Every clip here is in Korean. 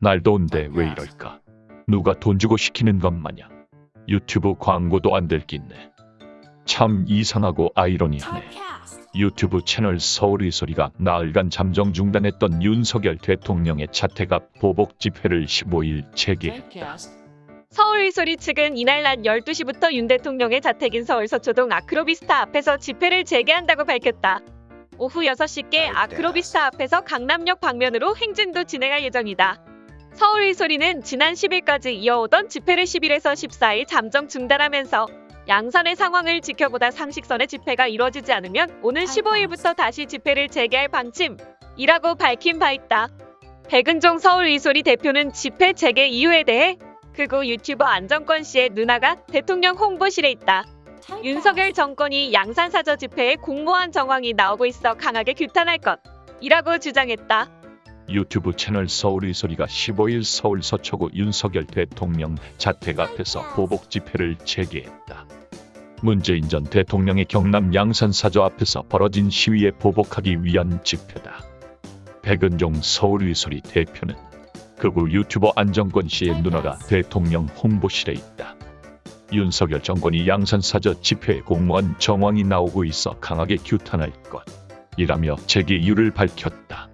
날 더운데 왜 이럴까? 누가 돈 주고 시키는 것 마냥 유튜브 광고도 안 될 낀네. 참 이상하고 아이러니하네. 유튜브 채널 서울의 소리가 나흘간 잠정 중단했던 윤석열 대통령의 자택 앞 보복 집회를 15일 재개했다. 서울 소리 측은 이날 낮 12시부터 윤 대통령의 자택인 서울 서초동 아크로비스타 앞에서 집회를 재개한다고 밝혔다. 오후 6시께 아크로비스타 앞에서 강남역 방면으로 행진도 진행할 예정이다. 서울 소리는 지난 10일까지 이어오던 집회를 10일에서 14일 잠정 중단하면서 양산의 상황을 지켜보다 상식선의 집회가 이루어지지 않으면 오는 15일부터 다시 집회를 재개할 방침이라고 밝힌 바 있다. 백은종 서울 이소리 대표는 집회 재개 이유에 대해 그고 유튜버 안정권 씨의 누나가 대통령 홍보실에 있다. 윤석열 정권이 양산사저 집회에 공모한 정황이 나오고 있어 강하게 규탄할 것이라고 주장했다. 유튜브 채널 서울의 소리가 15일 서울 서초구 윤석열 대통령 자택 앞에서 보복 집회를 재개했다. 문재인 전 대통령의 경남 양산 사저 앞에서 벌어진 시위에 보복하기 위한 집회다. 백은종 서울의 소리 대표는 극우 유튜버 안정권 씨의 누나가 대통령 홍보실에 있다. 윤석열 정권이 양산 사저 집회에 공모한 정황이 나오고 있어 강하게 규탄할 것 이라며 재개 이유를 밝혔다.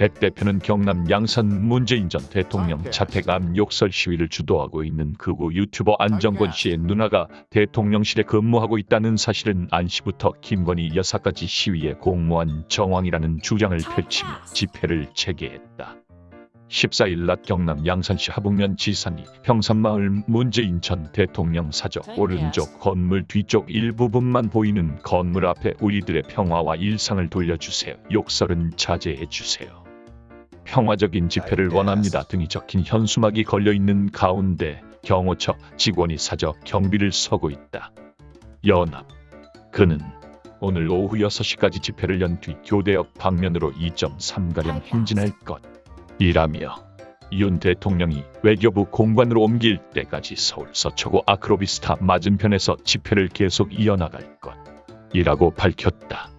백 대표는 경남 양산 문재인 전 대통령 자택 앞 욕설 시위를 주도하고 있는 극우 유튜버 안정권 씨의 누나가 대통령실에 근무하고 있다는 사실은 안시부터 김건희 여사까지 시위에 공모한 정황이라는 주장을 펼치며 집회를 재개했다. 14일 낮 경남 양산시 하북면 지산리 평산마을 문재인 전 대통령 사저 오른쪽 건물 뒤쪽 일부분만 보이는 건물 앞에 우리들의 평화와 일상을 돌려주세요. 욕설은 자제해 주세요. 평화적인 집회를 원합니다 등이 적힌 현수막이 걸려 있는 가운데 경호처 직원이 사저 경비를 서고 있다. 연합. 그는 오늘 오후 6시까지 집회를 연 뒤 교대역 방면으로 2.3가량 행진할 것. 이라며 윤 대통령이 외교부 공관으로 옮길 때까지 서울 서초구 아크로비스타 맞은편에서 집회를 계속 이어나갈 것. 이라고 밝혔다.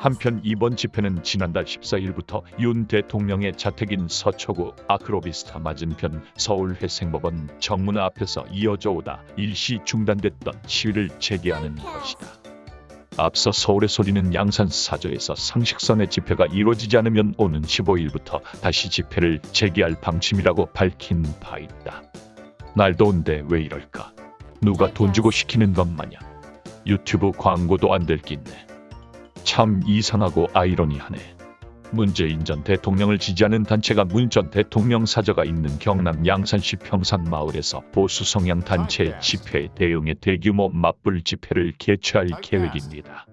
한편 이번 집회는 지난달 14일부터 윤 대통령의 자택인 서초구 아크로비스타 맞은편 서울회생법원 정문 앞에서 이어져 오다 일시 중단됐던 시위를 재개하는 것이다. 앞서 서울의 소리는 양산 사저에서 상식선의 집회가 이루어지지 않으면 오는 15일부터 다시 집회를 재개할 방침이라고 밝힌 바 있다. 날 더운데 왜 이럴까? 누가 돈 주고 시키는 것 마냥 유튜브 광고도 안 될 낀네. 참 이상하고 아이러니하네. 문재인 전 대통령을 지지하는 단체가 문 전 대통령 사저가 있는 경남 양산시 평산마을에서 보수 성향 단체 집회에 대응해 대규모 맞불 집회를 개최할 계획입니다.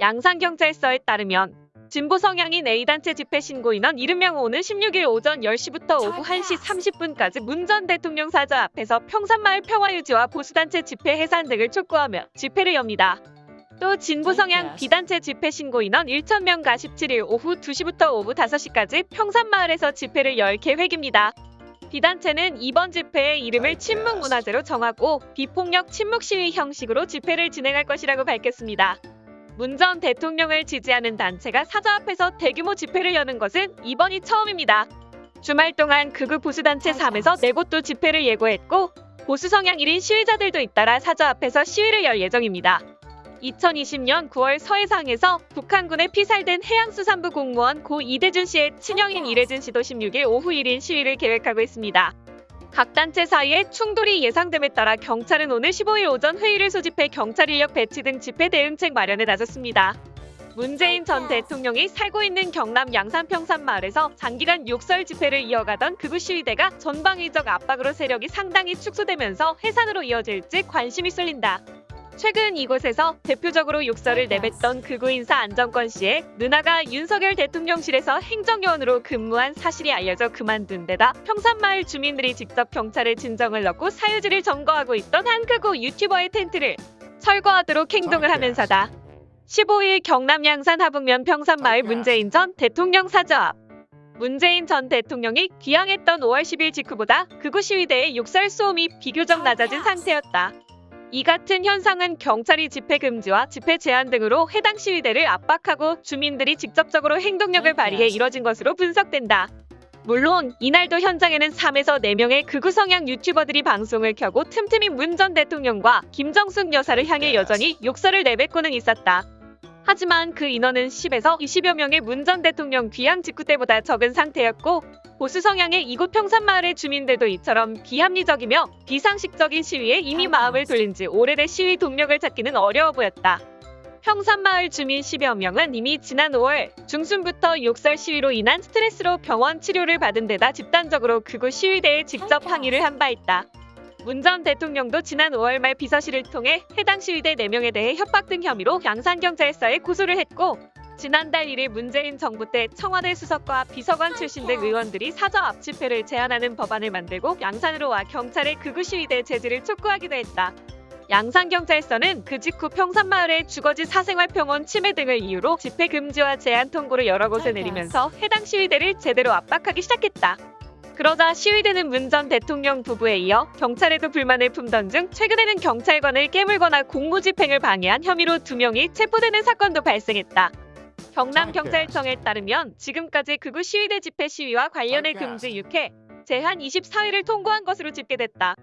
양산경찰서에 따르면 진보 성향인 A단체 집회 신고 인원 70명 오는 16일 오전 10시부터 오후 1시 30분까지 문 전 대통령 사저 앞에서 평산마을 평화유지와 보수단체 집회 해산 등을 촉구하며 집회를 엽니다. 또 진보 성향 비단체 집회 신고 인원 1,000명과 17일 오후 2시부터 오후 5시까지 평산마을에서 집회를 열 계획입니다. 비단체는 이번 집회의 이름을 침묵문화제로 정하고 비폭력 침묵 시위 형식으로 집회를 진행할 것이라고 밝혔습니다. 문 전 대통령을 지지하는 단체가 사저 앞에서 대규모 집회를 여는 것은 이번이 처음입니다. 주말 동안 극우 보수단체 3에서 4곳도 집회를 예고했고 보수 성향 1인 시위자들도 잇따라 사저 앞에서 시위를 열 예정입니다. 2020년 9월 서해상에서 북한군에 피살된 해양수산부 공무원 고 이대준 씨의 친형인 이래준 씨도 16일 오후 1인 시위를 계획하고 있습니다. 각 단체 사이에 충돌이 예상됨에 따라 경찰은 오늘 15일 오전 회의를 소집해 경찰 인력 배치 등 집회 대응책 마련에 나섰습니다. 문재인 전 대통령이 살고 있는 경남 양산 평산 마을에서 장기간 욕설 집회를 이어가던 극우 시위대가 전방위적 압박으로 세력이 상당히 축소되면서 해산으로 이어질지 관심이 쏠린다. 최근 이곳에서 대표적으로 욕설을 내뱉던 극우 인사 안정권 씨의 누나가 윤석열 대통령실에서 행정요원으로 근무한 사실이 알려져 그만둔 데다 평산마을 주민들이 직접 경찰에 진정을 넣고 사유지를 점거하고 있던 한 극우 유튜버의 텐트를 철거하도록 행동을 하면서다. 15일 경남 양산 하북면 평산마을 문재인 전 대통령 사저 앞 문재인 전 대통령이 귀향했던 5월 10일 직후보다 극우 시위대의 욕설 수음이 비교적 낮아진 상태였다. 이 같은 현상은 경찰이 집회 금지와 집회 제한 등으로 해당 시위대를 압박하고 주민들이 직접적으로 행동력을 발휘해 이뤄진 것으로 분석된다. 물론 이날도 현장에는 3에서 4명의 극우 성향 유튜버들이 방송을 켜고 틈틈이 문 전 대통령과 김정숙 여사를 향해 여전히 욕설을 내뱉고는 있었다. 하지만 그 인원은 10에서 20여 명의 문 전 대통령 귀향 직후 때보다 적은 상태였고 보수 성향의 이곳 평산마을의 주민들도 이처럼 비합리적이며 비상식적인 시위에 이미 마음을 돌린 지 오래된 시위 동력을 찾기는 어려워 보였다. 평산마을 주민 10여 명은 이미 지난 5월 중순부터 욕설 시위로 인한 스트레스로 병원 치료를 받은 데다 집단적으로 그곳 시위대에 직접 항의를 한 바 있다. 문 전 대통령도 지난 5월 말 비서실을 통해 해당 시위대 4명에 대해 협박 등 혐의로 양산경찰서에 고소를 했고 지난달 1일 문재인 정부 때 청와대 수석과 비서관 출신 등 의원들이 사저 앞 집회를 제한하는 법안을 만들고 양산으로 와 경찰의 극우 시위대 제지를 촉구하기도 했다. 양산경찰서는 그 직후 평산마을의 주거지 사생활평원 침해 등을 이유로 집회 금지와 제한 통고를 여러 곳에 내리면서 해당 시위대를 제대로 압박하기 시작했다. 그러자 시위대는 문 전 대통령 부부에 이어 경찰에도 불만을 품던 중 최근에는 경찰관을 깨물거나 공무집행을 방해한 혐의로 두 명이 체포되는 사건도 발생했다. 경남경찰청에 따르면 지금까지 극우 시위대 집회 시위와 관련해 금지 6회, 제한 24회를 통고한 것으로 집계됐다.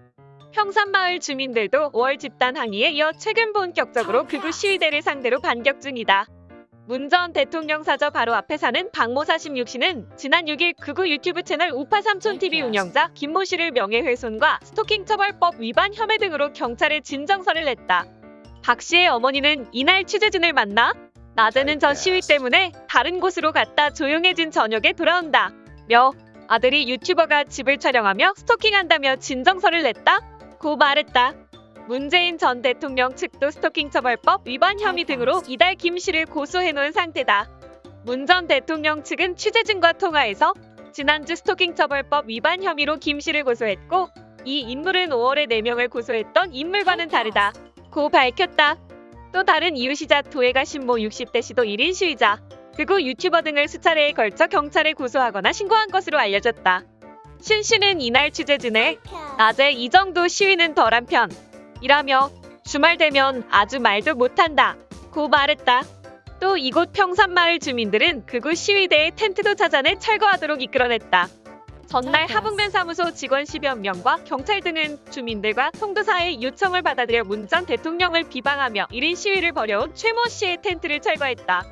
평산마을 주민들도 5월 집단 항의에 이어 최근 본격적으로 극우 시위대를 상대로 반격 중이다. 문 전 대통령 사저 바로 앞에 사는 박모 46씨는 지난 6일 극우 유튜브 채널 우파 삼촌TV 운영자 김모 씨를 명예훼손과 스토킹 처벌법 위반 혐의 등으로 경찰에 진정서를 냈다. 박 씨의 어머니는 이날 취재진을 만나 낮에는 저 시위 때문에 다른 곳으로 갔다 조용해진 저녁에 돌아온다. 며 아들이 유튜버가 집을 촬영하며 스토킹한다며 진정서를 냈다. 고 말했다. 문재인 전 대통령 측도 스토킹 처벌법 위반 혐의 등으로 이달 김 씨를 고소해 놓은 상태다. 문 전 대통령 측은 취재진과 통화에서 지난주 스토킹 처벌법 위반 혐의로 김 씨를 고소했고 이 인물은 5월에 4명을 고소했던 인물과는 다르다. 고 밝혔다. 또 다른 이유시자 도혜가 신모 60대 시도 1인 시위자 그리고 유튜버 등을 수차례에 걸쳐 경찰에 고소하거나 신고한 것으로 알려졌다. 신 씨는 이날 취재진에 낮에 이 정도 시위는 덜한 편 이라며 주말 되면 아주 말도 못한다 고 말했다. 또 이곳 평산마을 주민들은 그곳 시위대의 텐트도 찾아내 철거하도록 이끌어냈다. 전날 하북면 사무소 직원 10여 명과 경찰 등은 주민들과 통도사의 요청을 받아들여 문전 대통령을 비방하며 1인 시위를 벌여온 최모 씨의 텐트를 철거했다.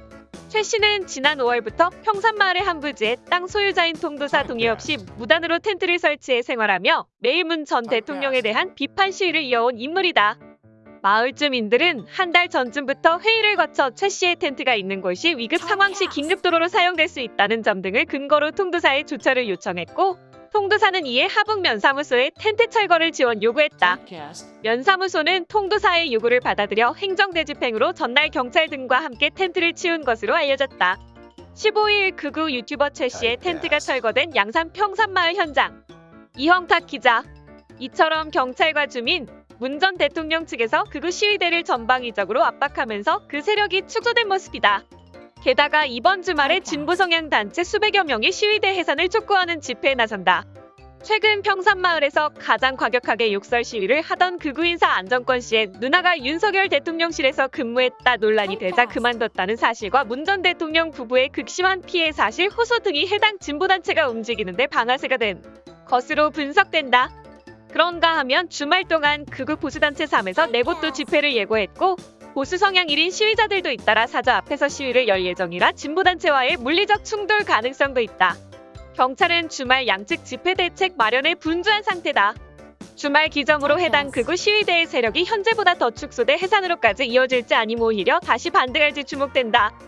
최 씨는 지난 5월부터 평산마을의 한 부지에 땅 소유자인 통도사 동의 없이 무단으로 텐트를 설치해 생활하며 매일 문 전 대통령에 대한 비판 시위를 이어온 인물이다. 마을 주민들은 한 달 전쯤부터 회의를 거쳐 최 씨의 텐트가 있는 곳이 위급 상황 시 긴급도로로 사용될 수 있다는 점 등을 근거로 통도사에 조처를 요청했고 통도사는 이에 하북 면사무소에 텐트 철거를 지원 요구했다. 면사무소는 통도사의 요구를 받아들여 행정대집행으로 전날 경찰 등과 함께 텐트를 치운 것으로 알려졌다. 15일 극우 유튜버 최 씨의 텐트가 철거된 양산 평산마을 현장. 이형탁 기자. 이처럼 경찰과 주민, 문 전 대통령 측에서 극우 시위대를 전방위적으로 압박하면서 그 세력이 축소된 모습이다. 게다가 이번 주말에 진보 성향 단체 수백여 명이 시위대 해산을 촉구하는 집회에 나선다. 최근 평산마을에서 가장 과격하게 욕설 시위를 하던 극우 인사 안정권 씨의 누나가 윤석열 대통령실에서 근무했다 논란이 되자 그만뒀다는 사실과 문 전 대통령 부부의 극심한 피해 사실 호소 등이 해당 진보단체가 움직이는데 방아쇠가 된 것으로 분석된다. 그런가 하면 주말 동안 극우 보수단체 3에서 내봇도 집회를 예고했고 보수 성향 1인 시위자들도 잇따라 사저 앞에서 시위를 열 예정이라 진보단체와의 물리적 충돌 가능성도 있다. 경찰은 주말 양측 집회 대책 마련에 분주한 상태다. 주말 기정으로 해당 극우 시위대의 세력이 현재보다 더 축소돼 해산으로까지 이어질지 아니면 오히려 다시 반등할지 주목된다.